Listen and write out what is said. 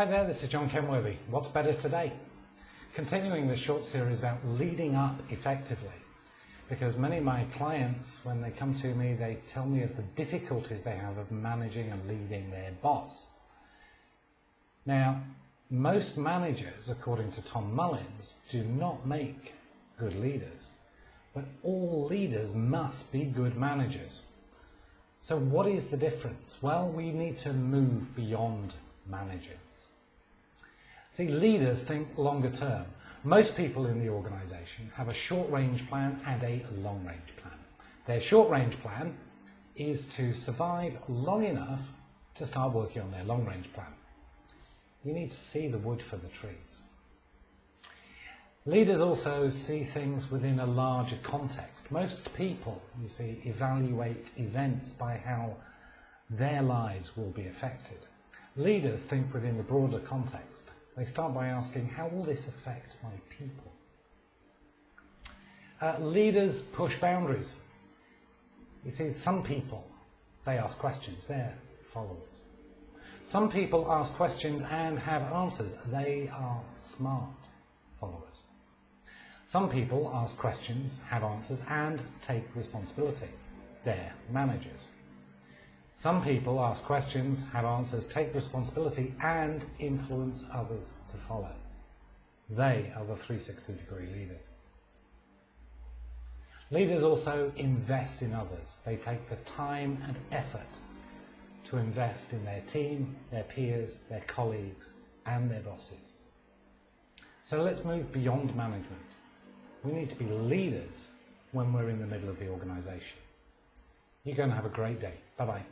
Hi there, this is John Kenworthy. What's better today? Continuing the short series about leading up effectively. Because many of my clients, when they come to me, they tell me of the difficulties they have of managing and leading their boss. Now, most managers, according to Tom Mullins, do not make good leaders. But all leaders must be good managers. So what is the difference? Well, we need to move beyond managers. See, leaders think longer term. Most people in the organisation have a short range plan and a long range plan. Their short range plan is to survive long enough to start working on their long range plan. You need to see the wood for the trees. Leaders also see things within a larger context. Most people, you see, evaluate events by how their lives will be affected. Leaders think within the broader context. They start by asking, how will this affect my people? Uh, leaders push boundaries. You see, some people, they ask questions, they're followers. Some people ask questions and have answers. They are smart followers. Some people ask questions, have answers, and take responsibility. They're managers. Some people ask questions, have answers, take responsibility, and influence others to follow. They are the 360 degree leaders. Leaders also invest in others. They take the time and effort to invest in their team, their peers, their colleagues, and their bosses. So let's move beyond management. We need to be leaders when we're in the middle of the organisation. You're going to have a great day. Bye bye.